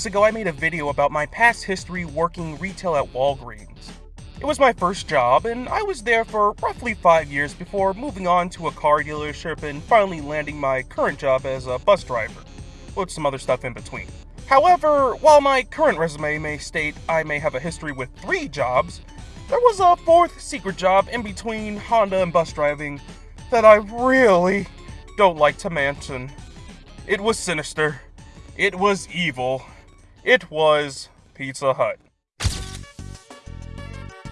weeks ago, I made a video about my past history working retail at Walgreens. It was my first job, and I was there for roughly five years before moving on to a car dealership and finally landing my current job as a bus driver, with some other stuff in between. However, while my current resume may state I may have a history with three jobs, there was a fourth secret job in between Honda and bus driving that I really don't like to mention. It was sinister. It was evil. It was Pizza Hut.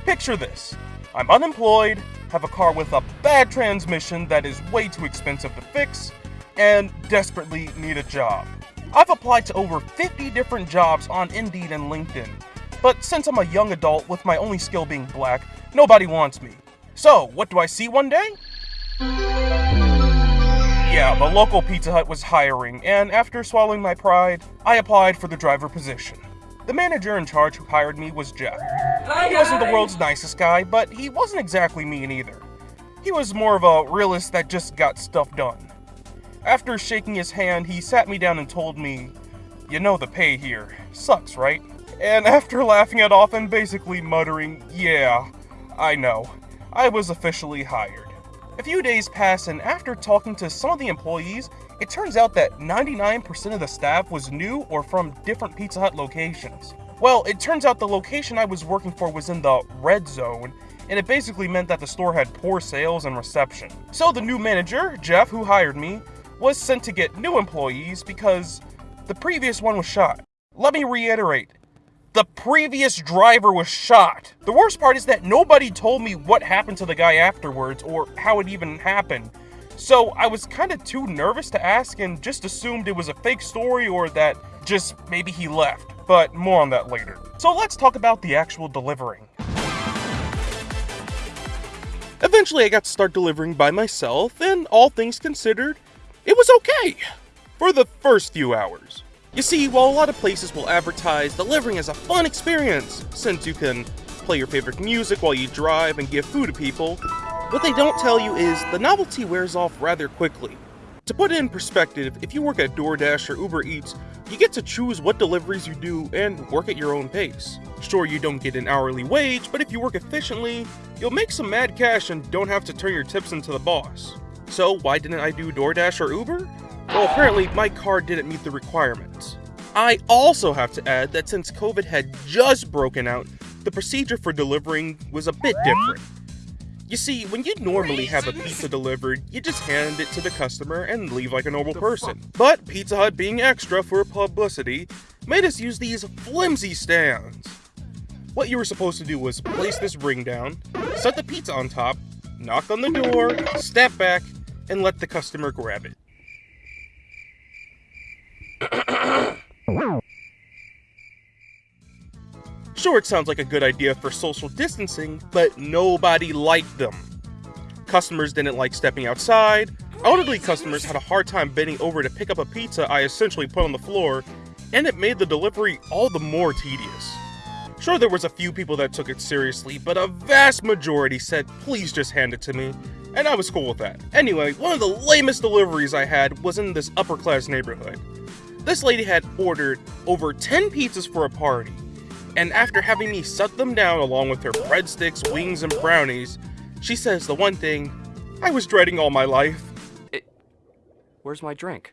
Picture this. I'm unemployed, have a car with a bad transmission that is way too expensive to fix, and desperately need a job. I've applied to over 50 different jobs on Indeed and LinkedIn, but since I'm a young adult with my only skill being black, nobody wants me. So, what do I see one day? Yeah, the local Pizza Hut was hiring, and after swallowing my pride, I applied for the driver position. The manager in charge who hired me was Jeff. He wasn't the world's nicest guy, but he wasn't exactly mean either. He was more of a realist that just got stuff done. After shaking his hand, he sat me down and told me, You know the pay here. Sucks, right? And after laughing it off and basically muttering, Yeah, I know, I was officially hired. A few days pass, and after talking to some of the employees, it turns out that 99% of the staff was new or from different Pizza Hut locations. Well, it turns out the location I was working for was in the red zone, and it basically meant that the store had poor sales and reception. So the new manager, Jeff, who hired me, was sent to get new employees because the previous one was shot. Let me reiterate, the previous driver was shot. The worst part is that nobody told me what happened to the guy afterwards or how it even happened. So I was kind of too nervous to ask and just assumed it was a fake story or that just maybe he left. But more on that later. So let's talk about the actual delivering. Eventually I got to start delivering by myself and all things considered, it was okay. For the first few hours. You see, while a lot of places will advertise delivering as a fun experience, since you can play your favorite music while you drive and give food to people, what they don't tell you is the novelty wears off rather quickly. To put it in perspective, if you work at DoorDash or Uber Eats, you get to choose what deliveries you do and work at your own pace. Sure, you don't get an hourly wage, but if you work efficiently, you'll make some mad cash and don't have to turn your tips into the boss. So why didn't I do DoorDash or Uber? Well, apparently my car didn't meet the requirements. I also have to add that since COVID had just broken out, the procedure for delivering was a bit different. You see, when you normally have a pizza delivered, you just hand it to the customer and leave like a normal person. But Pizza Hut being extra for publicity, made us use these flimsy stands. What you were supposed to do was place this ring down, set the pizza on top, knock on the door, step back, and let the customer grab it. Sure, it sounds like a good idea for social distancing, but nobody liked them. Customers didn't like stepping outside, elderly customers had a hard time bending over to pick up a pizza I essentially put on the floor, and it made the delivery all the more tedious. Sure, there was a few people that took it seriously, but a vast majority said, please just hand it to me, and I was cool with that. Anyway, one of the lamest deliveries I had was in this upper class neighborhood. This lady had ordered over 10 pizzas for a party, and after having me suck them down along with her breadsticks, wings, and brownies, she says the one thing I was dreading all my life. It, where's my drink?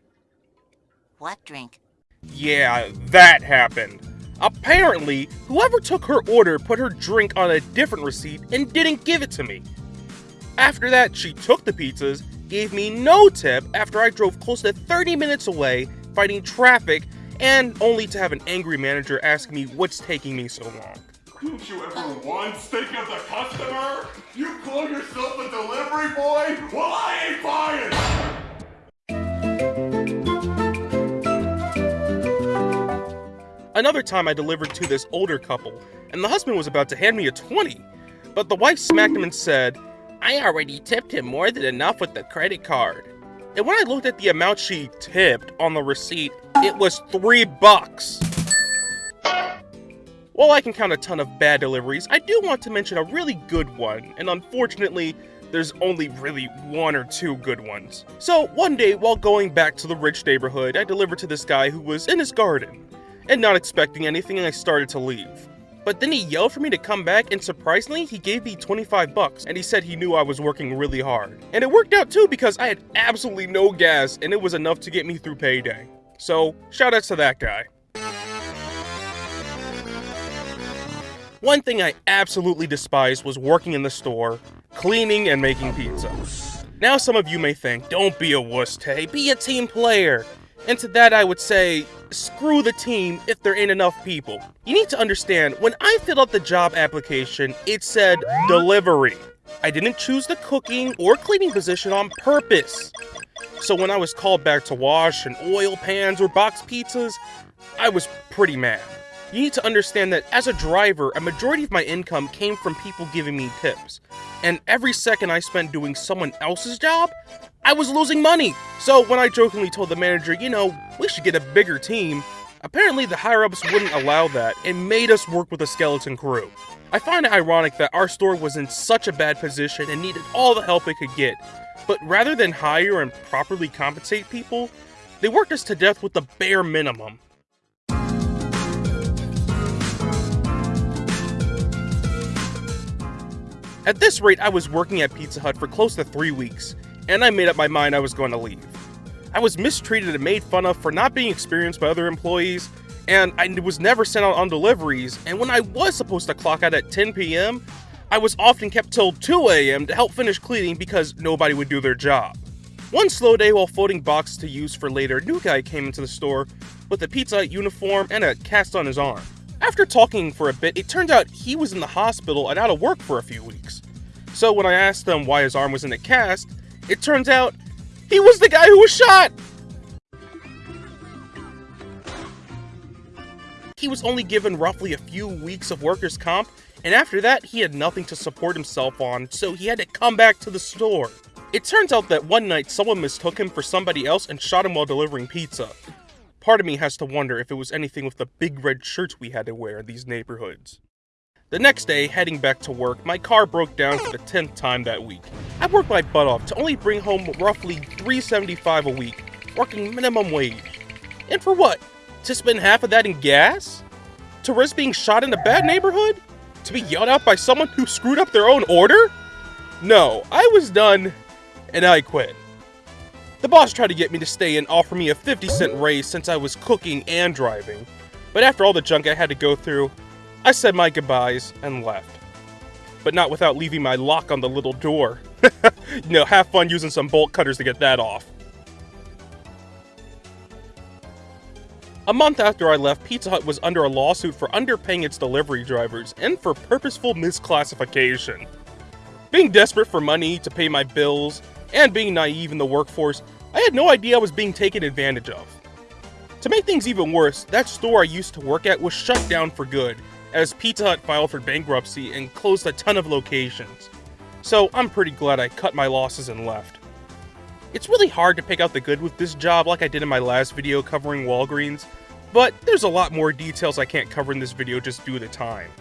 What drink? Yeah, that happened. Apparently, whoever took her order put her drink on a different receipt and didn't give it to me. After that, she took the pizzas, gave me no tip after I drove close to 30 minutes away fighting traffic, and only to have an angry manager ask me what's taking me so long. Don't you ever once think of the customer? You call yourself a delivery boy? Well, I ain't buying! Another time I delivered to this older couple, and the husband was about to hand me a 20, but the wife smacked him and said, I already tipped him more than enough with the credit card. And when I looked at the amount she tipped on the receipt, it was three bucks. While I can count a ton of bad deliveries, I do want to mention a really good one, and unfortunately, there's only really one or two good ones. So, one day, while going back to the rich neighborhood, I delivered to this guy who was in his garden. and not expecting anything, I started to leave. But then he yelled for me to come back, and surprisingly, he gave me 25 bucks, and he said he knew I was working really hard. And it worked out too because I had absolutely no gas, and it was enough to get me through payday. So, shout outs to that guy. One thing I absolutely despised was working in the store, cleaning and making pizza. Now some of you may think, don't be a wuss, Tay, be a team player. And to that I would say, screw the team if there ain't enough people. You need to understand, when I filled out the job application, it said delivery. I didn't choose the cooking or cleaning position on purpose. So when I was called back to wash and oil pans or box pizzas, I was pretty mad. You need to understand that as a driver, a majority of my income came from people giving me tips. And every second I spent doing someone else's job, I was losing money. So when I jokingly told the manager, you know, we should get a bigger team, apparently the higher ups wouldn't allow that and made us work with a skeleton crew. I find it ironic that our store was in such a bad position and needed all the help it could get, but rather than hire and properly compensate people, they worked us to death with the bare minimum. At this rate, I was working at Pizza Hut for close to three weeks, and I made up my mind I was going to leave. I was mistreated and made fun of for not being experienced by other employees, and I was never sent out on deliveries, and when I was supposed to clock out at 10 p.m., I was often kept till 2 a.m. to help finish cleaning because nobody would do their job. One slow day while folding boxes to use for later, a new guy came into the store with a Pizza Hut uniform and a cast on his arm. After talking for a bit, it turned out he was in the hospital and out of work for a few weeks. So when I asked him why his arm was in a cast, it turns out he was the guy who was shot! He was only given roughly a few weeks of workers' comp, and after that, he had nothing to support himself on, so he had to come back to the store. It turns out that one night someone mistook him for somebody else and shot him while delivering pizza. Part of me has to wonder if it was anything with the big red shirts we had to wear in these neighborhoods. The next day, heading back to work, my car broke down for the 10th time that week. I worked my butt off to only bring home roughly 375 a week, working minimum wage. And for what? To spend half of that in gas? To risk being shot in a bad neighborhood? To be yelled at by someone who screwed up their own order? No, I was done, and I quit. The boss tried to get me to stay and offer me a 50 cent raise since I was cooking and driving. But after all the junk I had to go through, I said my goodbyes and left. But not without leaving my lock on the little door. you know, have fun using some bolt cutters to get that off. A month after I left, Pizza Hut was under a lawsuit for underpaying its delivery drivers and for purposeful misclassification. Being desperate for money to pay my bills and being naive in the workforce, had no idea I was being taken advantage of. To make things even worse, that store I used to work at was shut down for good as Pizza Hut filed for bankruptcy and closed a ton of locations. So I'm pretty glad I cut my losses and left. It's really hard to pick out the good with this job like I did in my last video covering Walgreens, but there's a lot more details I can't cover in this video just due to time.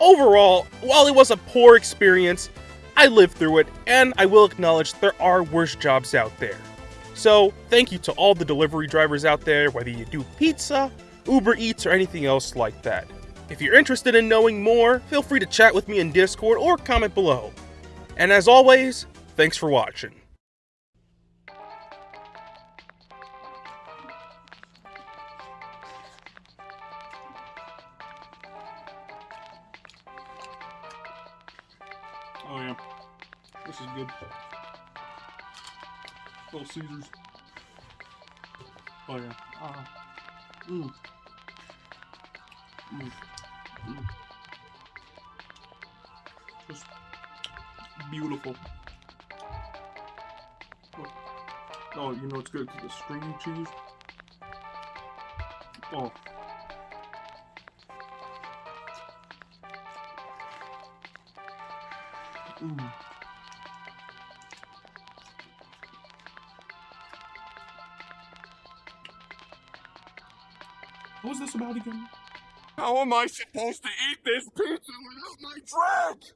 Overall, while it was a poor experience, I lived through it, and I will acknowledge there are worse jobs out there. So, thank you to all the delivery drivers out there, whether you do pizza, Uber Eats, or anything else like that. If you're interested in knowing more, feel free to chat with me in Discord or comment below. And as always, thanks for watching. Oh yeah. Ah. Mmm. Mmm. Mm. Just beautiful. Oh. oh, you know it's good because the stringy cheese. Oh. Mm. What was this about again? How am I supposed to eat this pizza without my drink?